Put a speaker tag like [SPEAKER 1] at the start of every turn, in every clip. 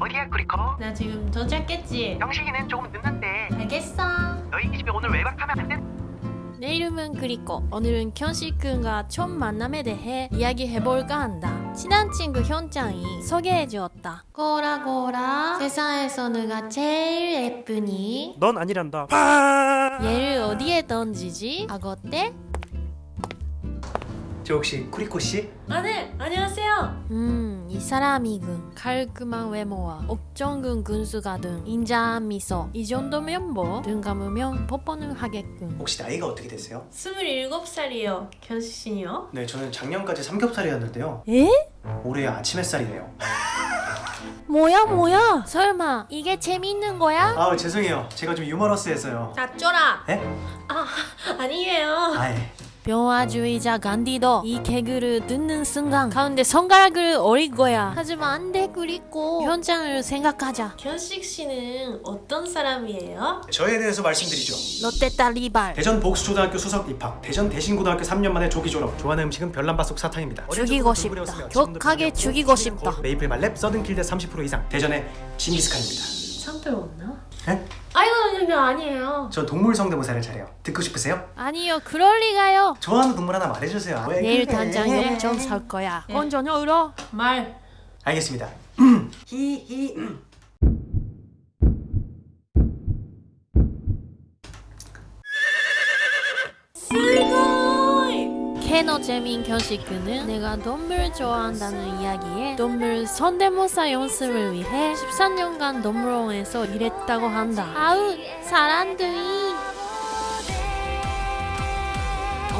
[SPEAKER 1] 어디야 쿠리코?
[SPEAKER 2] 나 지금 도착했지?
[SPEAKER 1] 영식이는 조금 늦는데
[SPEAKER 2] 알겠어
[SPEAKER 1] 너희 이 집에 오늘 외박하면 안 돼?
[SPEAKER 2] 내 이름은 그리코 오늘은 현식군과 첫 만남에 대해 이야기해볼까 한다 친한 친구 현짱이 소개해주었다 꼬라꼬라 세상에서 누가 제일 예쁘니?
[SPEAKER 3] 넌 아니란다. 파!
[SPEAKER 2] 얘를 어디에 던지지? 악어떼?
[SPEAKER 3] 저 혹시 쿠리코 씨?
[SPEAKER 2] 아 네! 안녕하세요! 음, 이 사람이군 깔끔한 외모와 옥정근 군수가 등 인자한 미소 이 정도면 뭐 눈 감으면 뽀뽀는 하겠군
[SPEAKER 3] 혹시 나이가 어떻게 되세요?
[SPEAKER 2] 27살이요 견식씨요?
[SPEAKER 3] 네, 저는 작년까지 삼겹살이었는데요.
[SPEAKER 2] 에?
[SPEAKER 3] 올해 아침 햇살이네요.
[SPEAKER 2] 뭐야 뭐야 설마 이게 재밌는 거야?
[SPEAKER 3] 아, 죄송해요. 제가 좀 유머러스해서요.
[SPEAKER 2] 다 쫄아
[SPEAKER 3] 에?
[SPEAKER 2] 아 아니에요
[SPEAKER 3] 아예.
[SPEAKER 2] 병화주의자 간디도 이 개그를 듣는 순간 가운데 손가락을 어릴 거야 하지만 안돼 그리고 현장을 생각하자 견식 씨는 어떤 사람이에요?
[SPEAKER 3] 저에 대해서 말씀드리죠.
[SPEAKER 2] 롯데딸 리발
[SPEAKER 3] 대전 복수초등학교 수석 입학, 대전 대신고등학교 3년 만에 조기 졸업. 좋아하는 음식은 별남바속 사탕입니다.
[SPEAKER 2] 죽이고 싶다. 격하게 죽이고 싶다.
[SPEAKER 3] 메이플 말렙 서든킬드 30% 이상. 대전의 징기스칸입니다.
[SPEAKER 2] 상들 없나?
[SPEAKER 3] 에?
[SPEAKER 2] 아이고 이거 아니에요
[SPEAKER 3] 저 동물 성대모사를 잘해요. 듣고 싶으세요?
[SPEAKER 2] 아니요 그럴 리가요
[SPEAKER 3] 좋아하는 동물 하나 말해주세요. 왜
[SPEAKER 2] 내일 영점 살 거야 언제냐 울어? 말
[SPEAKER 3] 알겠습니다. 히히.
[SPEAKER 2] 캐너 재민 견식그는 내가 동물 좋아한다는 이야기에 동물 성대모사 연습을 위해 13년간 동물원에서 일했다고 한다. 아우 사람들이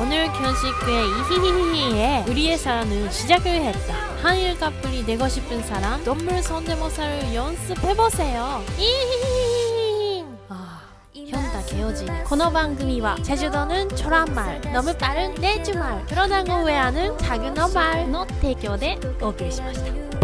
[SPEAKER 2] 오늘 견식그의 이히히히히에 우리의 사랑은 시작을 했다. 한일 커플이 되고 싶은 사람 동물 성대모사를 연습해보세요. 이히히히히 아... 현다 개어지네 코너 방금이와 제주도는 초란말 너무 빠른 내주말 그러다고 왜 하는 작은 어말 노提供でお送りしました